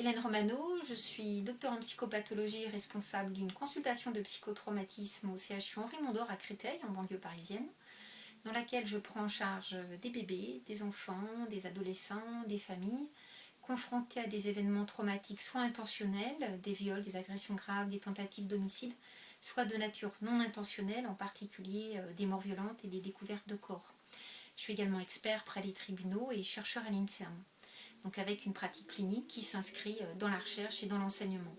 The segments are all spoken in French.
Hélène Romano, je suis docteur en psychopathologie responsable d'une consultation de psychotraumatisme au CHU Henri Mondor à Créteil, en banlieue parisienne, dans laquelle je prends en charge des bébés, des enfants, des adolescents, des familles, confrontés à des événements traumatiques soit intentionnels, des viols, des agressions graves, des tentatives d'homicide, soit de nature non intentionnelle, en particulier euh, des morts violentes et des découvertes de corps. Je suis également expert près les tribunaux et chercheur à l'INSERM, donc avec une pratique clinique qui s'inscrit euh, dans la recherche et dans l'enseignement.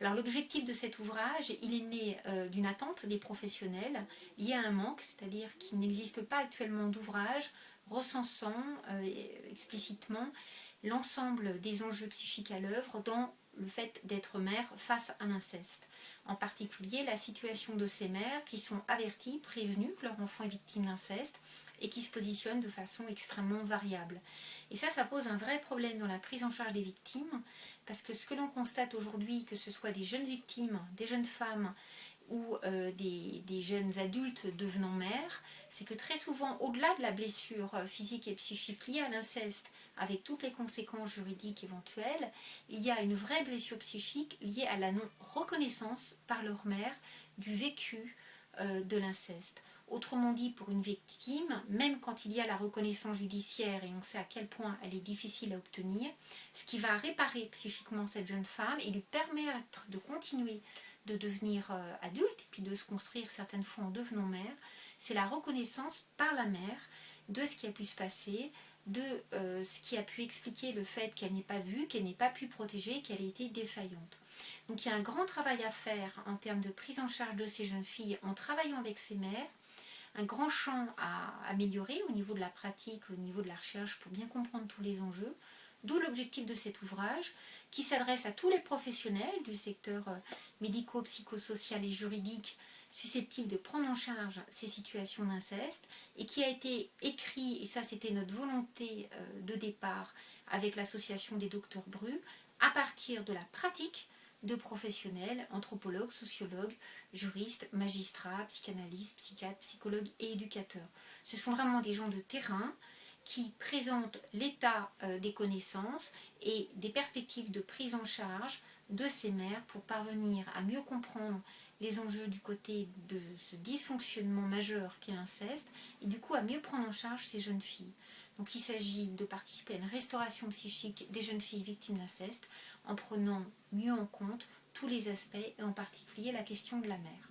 Alors l'objectif de cet ouvrage, il est né euh, d'une attente des professionnels liée à un manque, c'est-à-dire qu'il n'existe pas actuellement d'ouvrage recensant explicitement l'ensemble des enjeux psychiques à l'œuvre dans le fait d'être mère face à l'inceste. En particulier la situation de ces mères qui sont averties, prévenues que leur enfant est victime d'inceste et qui se positionnent de façon extrêmement variable. Et ça, ça pose un vrai problème dans la prise en charge des victimes parce que ce que l'on constate aujourd'hui, que ce soit des jeunes victimes, des jeunes femmes ou euh, des, jeunes adultes devenant mères, c'est que très souvent, au-delà de la blessure physique et psychique liée à l'inceste, avec toutes les conséquences juridiques éventuelles, il y a une vraie blessure psychique liée à la non-reconnaissance par leur mère du vécu euh, de l'inceste. Autrement dit, pour une victime, même quand il y a la reconnaissance judiciaire et on sait à quel point elle est difficile à obtenir, ce qui va réparer psychiquement cette jeune femme et lui permettre de continuer de devenir euh, adulte et puis de se construire certaines fois en devenant mère, c'est la reconnaissance par la mère de ce qui a pu se passer, de euh, ce qui a pu expliquer le fait qu'elle n'ait pas vu, qu'elle n'ait pas pu protéger, qu'elle ait été défaillante. Donc il y a un grand travail à faire en termes de prise en charge de ces jeunes filles en travaillant avec ces mères, un grand champ à améliorer au niveau de la pratique, au niveau de la recherche pour bien comprendre tous les enjeux, d'où l'objectif de cet ouvrage qui s'adresse à tous les professionnels du secteur euh, médico-psychosocial et juridique susceptible de prendre en charge ces situations d'inceste et qui a été écrit, et ça c'était notre volonté euh, de départ avec l'association des docteurs Bru, à partir de la pratique de professionnels, anthropologues, sociologues, juristes, magistrats, psychanalystes, psychiatres, psychologues et éducateurs. Ce sont vraiment des gens de terrain qui présentent l'état euh, des connaissances et des perspectives de prise en charge de ces mères pour parvenir à mieux comprendre les enjeux du côté de ce dysfonctionnement majeur qu'est l'inceste et du coup à mieux prendre en charge ces jeunes filles. Donc il s'agit de participer à une restauration psychique des jeunes filles victimes d'inceste en prenant mieux en compte tous les aspects et en particulier la question de la mère.